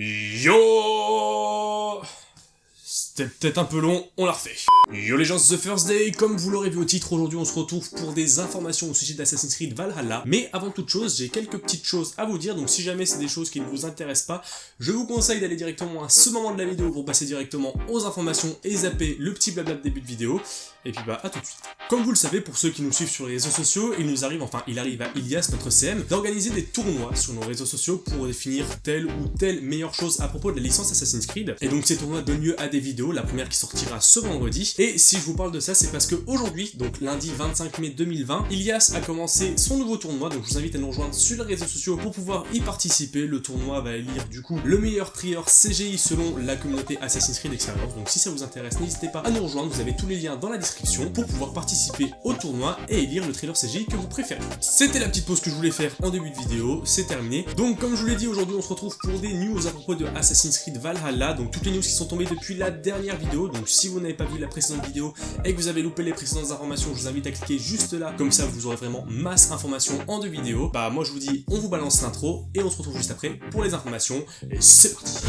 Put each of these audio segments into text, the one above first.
Yo Peut-être un peu long, on l'a refait. Yo les gens, The First Day, comme vous l'aurez vu au titre, aujourd'hui on se retrouve pour des informations au sujet d'Assassin's Creed Valhalla. Mais avant toute chose, j'ai quelques petites choses à vous dire, donc si jamais c'est des choses qui ne vous intéressent pas, je vous conseille d'aller directement à ce moment de la vidéo pour passer directement aux informations et zapper le petit blabla de début de vidéo. Et puis bah à tout de suite. Comme vous le savez, pour ceux qui nous suivent sur les réseaux sociaux, il nous arrive, enfin il arrive à Ilias, notre CM, d'organiser des tournois sur nos réseaux sociaux pour définir telle ou telle meilleure chose à propos de la licence Assassin's Creed. Et donc ces tournois donnent lieu à des vidéos, la première qui sortira ce vendredi. Et si je vous parle de ça, c'est parce que aujourd'hui, donc lundi 25 mai 2020, Ilias a commencé son nouveau tournoi, donc je vous invite à nous rejoindre sur les réseaux sociaux pour pouvoir y participer. Le tournoi va élire du coup le meilleur trieur CGI selon la communauté Assassin's Creed Experience. Donc si ça vous intéresse, n'hésitez pas à nous rejoindre, vous avez tous les liens dans la description pour pouvoir participer au tournoi et élire le trailer CGI que vous préférez. C'était la petite pause que je voulais faire en début de vidéo, c'est terminé. Donc comme je vous l'ai dit, aujourd'hui on se retrouve pour des news à propos de Assassin's Creed Valhalla, donc toutes les news qui sont tombées depuis la dernière vidéo, donc si vous n'avez pas vu la précédente vidéo et que vous avez loupé les précédentes informations, je vous invite à cliquer juste là, comme ça vous aurez vraiment masse informations en deux vidéos. Bah moi je vous dis, on vous balance l'intro et on se retrouve juste après pour les informations, et c'est parti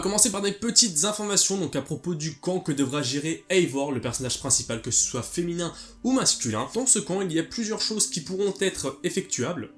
va commencer par des petites informations donc à propos du camp que devra gérer Eivor, le personnage principal, que ce soit féminin ou masculin. Dans ce camp, il y a plusieurs choses qui pourront être effectuables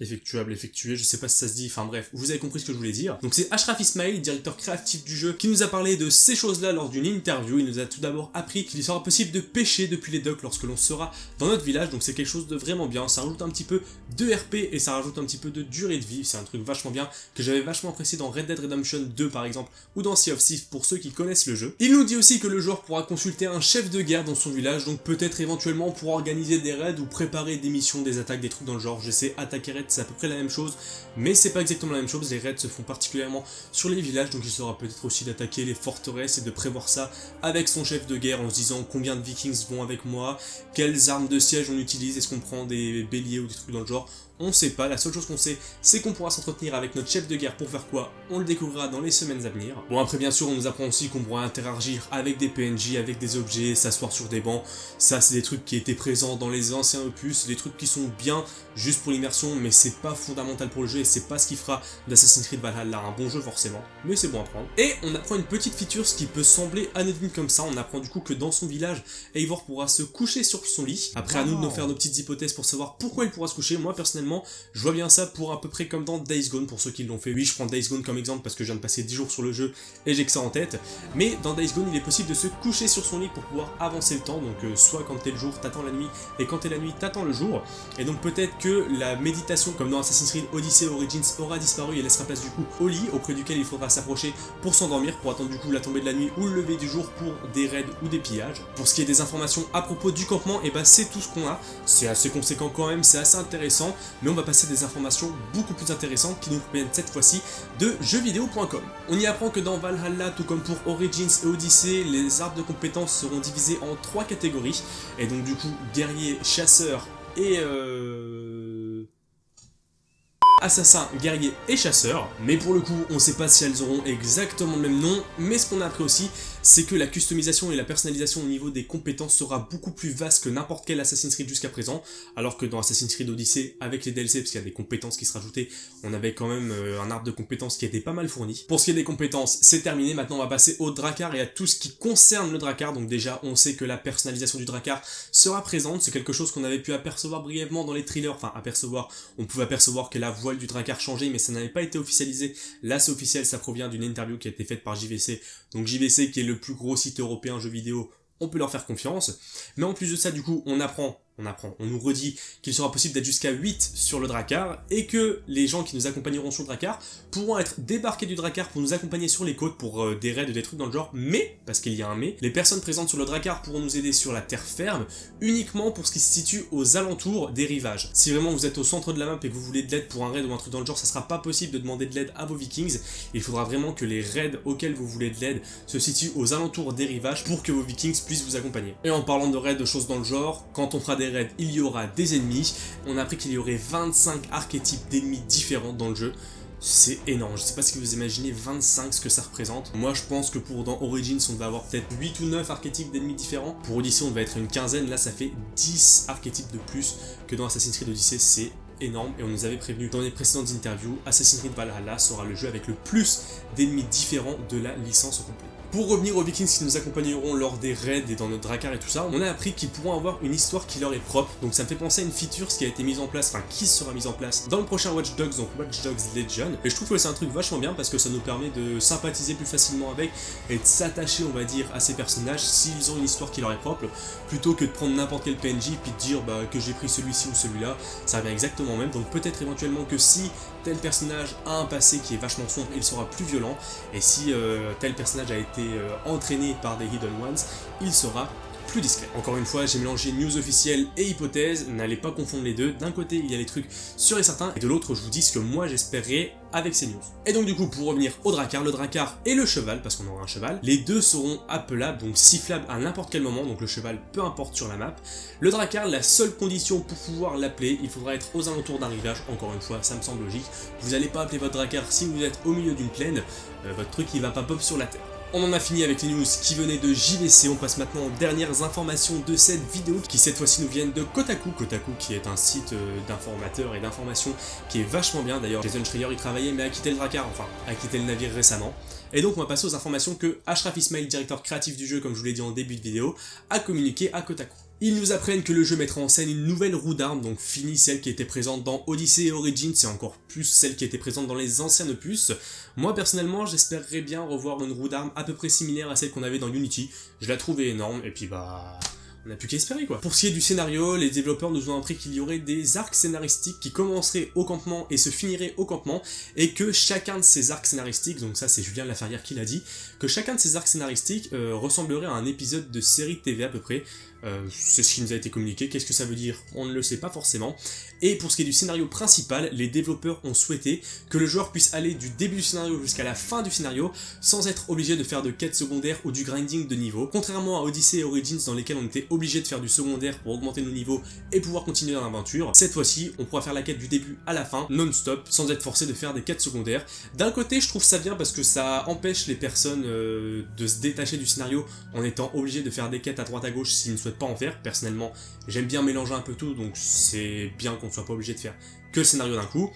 effectuable, effectué, je sais pas si ça se dit, enfin bref, vous avez compris ce que je voulais dire. Donc c'est Ashraf Ismail, directeur créatif du jeu, qui nous a parlé de ces choses-là lors d'une interview. Il nous a tout d'abord appris qu'il sera possible de pêcher depuis les docks lorsque l'on sera dans notre village, donc c'est quelque chose de vraiment bien. Ça rajoute un petit peu de RP et ça rajoute un petit peu de durée de vie, c'est un truc vachement bien que j'avais vachement apprécié dans Red Dead Redemption 2 par exemple, ou dans Sea of Thieves pour ceux qui connaissent le jeu. Il nous dit aussi que le joueur pourra consulter un chef de guerre dans son village, donc peut-être éventuellement pourra organiser des raids ou préparer des missions, des attaques, des trucs dans le genre. Je sais, attaquer c'est à peu près la même chose mais c'est pas exactement la même chose, les raids se font particulièrement sur les villages, donc il sera peut-être aussi d'attaquer les forteresses et de prévoir ça avec son chef de guerre en se disant combien de vikings vont avec moi, quelles armes de siège on utilise, est-ce qu'on prend des béliers ou des trucs dans le genre, on sait pas, la seule chose qu'on sait, c'est qu'on pourra s'entretenir avec notre chef de guerre pour faire quoi? On le découvrira dans les semaines à venir. Bon après bien sûr on nous apprend aussi qu'on pourra interagir avec des PNJ, avec des objets, s'asseoir sur des bancs, ça c'est des trucs qui étaient présents dans les anciens opus, des trucs qui sont bien juste pour l'immersion, mais c'est pas fondamental pour le jeu et c'est pas ce qui fera d'Assassin's Creed Valhalla un bon jeu forcément, mais c'est bon à prendre. Et on apprend une petite feature, ce qui peut sembler anodine comme ça, on apprend du coup que dans son village, Eivor pourra se coucher sur son lit. Après à nous de nous faire nos petites hypothèses pour savoir pourquoi il pourra se coucher, moi personnellement je vois bien ça pour à peu près comme dans Days Gone, pour ceux qui l'ont fait. Oui, je prends Days Gone comme exemple parce que je viens de passer 10 jours sur le jeu et j'ai que ça en tête. Mais dans Days Gone, il est possible de se coucher sur son lit pour pouvoir avancer le temps. Donc euh, soit quand t'es le jour, t'attends la nuit, et quand t'es la nuit, t'attends le jour. Et donc peut-être que la méditation, comme dans Assassin's Creed Odyssey Origins, aura disparu et laissera place du coup au lit, auprès duquel il faudra s'approcher pour s'endormir, pour attendre du coup la tombée de la nuit ou le lever du jour pour des raids ou des pillages. Pour ce qui est des informations à propos du campement, et eh ben c'est tout ce qu'on a. C'est assez conséquent quand même, c'est assez intéressant, mais on va passer des informations beaucoup plus intéressantes qui nous proviennent cette fois-ci de jeuxvideo.com. On y apprend que dans Valhalla, tout comme pour Origins et Odyssey, les arbres de compétences seront divisés en trois catégories, et donc du coup, guerrier, chasseur et... Euh assassin, guerrier et chasseur, mais pour le coup on sait pas si elles auront exactement le même nom, mais ce qu'on a appris aussi c'est que la customisation et la personnalisation au niveau des compétences sera beaucoup plus vaste que n'importe quel Assassin's Creed jusqu'à présent, alors que dans Assassin's Creed Odyssey, avec les DLC, parce qu'il y a des compétences qui se rajoutaient, on avait quand même euh, un arbre de compétences qui était pas mal fourni. Pour ce qui est des compétences, c'est terminé, maintenant on va passer au Drakkar et à tout ce qui concerne le Drakkar, donc déjà on sait que la personnalisation du Drakkar sera présente, c'est quelque chose qu'on avait pu apercevoir brièvement dans les thrillers, enfin apercevoir, on pouvait apercevoir que la voile du Drakkar changeait, mais ça n'avait pas été officialisé, là c'est officiel, ça provient d'une interview qui a été faite par JVC, donc JVC qui est le plus gros site européen jeux vidéo, on peut leur faire confiance. Mais en plus de ça, du coup, on apprend on apprend, on nous redit qu'il sera possible d'être jusqu'à 8 sur le Drakkar et que les gens qui nous accompagneront sur le Drakkar pourront être débarqués du Drakkar pour nous accompagner sur les côtes pour euh, des raids, des trucs dans le genre, mais, parce qu'il y a un mais, les personnes présentes sur le Drakkar pourront nous aider sur la terre ferme uniquement pour ce qui se situe aux alentours des rivages. Si vraiment vous êtes au centre de la map et que vous voulez de l'aide pour un raid ou un truc dans le genre, ça sera pas possible de demander de l'aide à vos vikings, il faudra vraiment que les raids auxquels vous voulez de l'aide se situent aux alentours des rivages pour que vos vikings puissent vous accompagner. Et en parlant de raids, de choses dans le genre, quand on fera des raids, il y aura des ennemis. On a appris qu'il y aurait 25 archétypes d'ennemis différents dans le jeu. c'est énorme. Je sais pas ce que vous imaginez 25 ce que ça représente. Moi je pense que pour dans Origins on va avoir peut-être 8 ou 9 archétypes d'ennemis différents. Pour Odyssey on va être une quinzaine, là ça fait 10 archétypes de plus que dans Assassin's Creed Odyssey, c'est énorme et on nous avait prévenu dans les précédentes interviews, Assassin's Creed Valhalla sera le jeu avec le plus d'ennemis différents de la licence au complet. Pour revenir aux Vikings qui nous accompagneront lors des raids et dans notre Drakkar et tout ça, on a appris qu'ils pourront avoir une histoire qui leur est propre, donc ça me fait penser à une feature qui a été mise en place, enfin qui sera mise en place dans le prochain Watch Dogs, donc Watch Dogs Legion, et je trouve que c'est un truc vachement bien parce que ça nous permet de sympathiser plus facilement avec et de s'attacher on va dire à ces personnages s'ils ont une histoire qui leur est propre, plutôt que de prendre n'importe quel PNJ puis de dire bah, que j'ai pris celui-ci ou celui-là, ça revient exactement au même, donc peut-être éventuellement que si tel personnage a un passé qui est vachement sombre, il sera plus violent, et si euh, tel personnage a été euh, entraîné par des Hidden Ones, il sera plus discret. Encore une fois, j'ai mélangé news officielle et hypothèse, n'allez pas confondre les deux. D'un côté, il y a les trucs sûrs et certains, et de l'autre, je vous dis ce que moi j'espérais avec ces news. Et donc du coup, pour revenir au Drakkar, le Drakkar et le cheval, parce qu'on aura un cheval, les deux seront appelables, donc sifflables à n'importe quel moment, donc le cheval peu importe sur la map. Le Drakkar, la seule condition pour pouvoir l'appeler, il faudra être aux alentours d'un rivage, encore une fois, ça me semble logique. Vous n'allez pas appeler votre Drakkar si vous êtes au milieu d'une plaine, euh, votre truc il va pas pop sur la terre. On en a fini avec les news qui venaient de JVC, on passe maintenant aux dernières informations de cette vidéo qui cette fois-ci nous viennent de Kotaku, Kotaku qui est un site euh, d'informateurs et d'informations qui est vachement bien, d'ailleurs Jason Schreier y travaillait mais a quitté le Drakkar, enfin a quitté le navire récemment. Et donc on va passer aux informations que Ashraf Ismail, directeur créatif du jeu comme je vous l'ai dit en début de vidéo, a communiqué à Kotaku. Ils nous apprennent que le jeu mettra en scène une nouvelle roue d'armes, donc fini celle qui était présente dans Odyssey et Origins, et encore plus celle qui était présente dans les anciens opus. Moi personnellement, j'espérerais bien revoir une roue d'armes à peu près similaire à celle qu'on avait dans Unity. Je la trouvais énorme, et puis bah on n'a plus qu'à espérer quoi. Pour ce qui est du scénario, les développeurs nous ont appris qu'il y aurait des arcs scénaristiques qui commenceraient au campement et se finiraient au campement, et que chacun de ces arcs scénaristiques, donc ça c'est Julien Laferrière qui l'a dit, que chacun de ces arcs scénaristiques euh, ressemblerait à un épisode de série TV à peu près, euh, c'est ce qui nous a été communiqué, qu'est-ce que ça veut dire? On ne le sait pas forcément. Et pour ce qui est du scénario principal, les développeurs ont souhaité que le joueur puisse aller du début du scénario jusqu'à la fin du scénario sans être obligé de faire de quêtes secondaires ou du grinding de niveau. Contrairement à Odyssey et Origins dans lesquels on était obligé de faire du secondaire pour augmenter nos niveaux et pouvoir continuer dans l'aventure, cette fois-ci on pourra faire la quête du début à la fin, non-stop, sans être forcé de faire des quêtes secondaires. D'un côté je trouve ça bien parce que ça empêche les personnes euh, de se détacher du scénario en étant obligé de faire des quêtes à droite à gauche s'ils ne souhaitent pas en faire. Personnellement, j'aime bien mélanger un peu tout, donc c'est bien qu'on ne soit pas obligé de faire que le scénario d'un coup.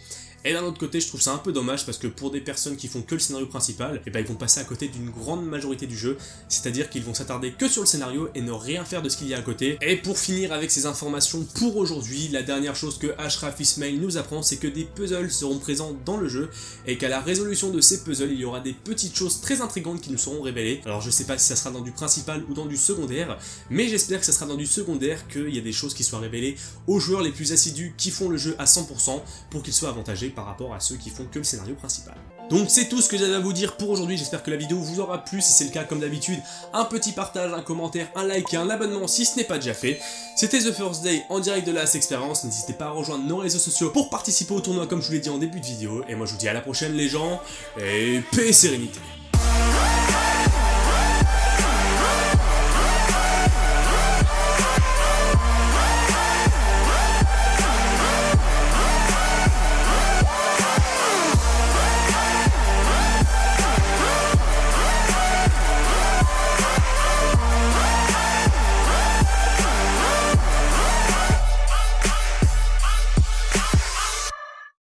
Et d'un autre côté, je trouve ça un peu dommage parce que pour des personnes qui font que le scénario principal, et eh ben ils vont passer à côté d'une grande majorité du jeu, c'est-à-dire qu'ils vont s'attarder que sur le scénario et ne rien faire de ce qu'il y a à côté. Et pour finir avec ces informations pour aujourd'hui, la dernière chose que Ashraf Ismail nous apprend, c'est que des puzzles seront présents dans le jeu et qu'à la résolution de ces puzzles, il y aura des petites choses très intrigantes qui nous seront révélées. Alors je sais pas si ça sera dans du principal ou dans du secondaire, mais j'espère que ça sera dans du secondaire qu'il y a des choses qui soient révélées aux joueurs les plus assidus qui font le jeu à 100% pour qu'ils soient avantagés par rapport à ceux qui font que le scénario principal. Donc c'est tout ce que j'avais à vous dire pour aujourd'hui, j'espère que la vidéo vous aura plu, si c'est le cas comme d'habitude, un petit partage, un commentaire, un like et un abonnement si ce n'est pas déjà fait. C'était The First Day en direct de la Experience, n'hésitez pas à rejoindre nos réseaux sociaux pour participer au tournoi comme je vous l'ai dit en début de vidéo, et moi je vous dis à la prochaine les gens, et paix et sérénité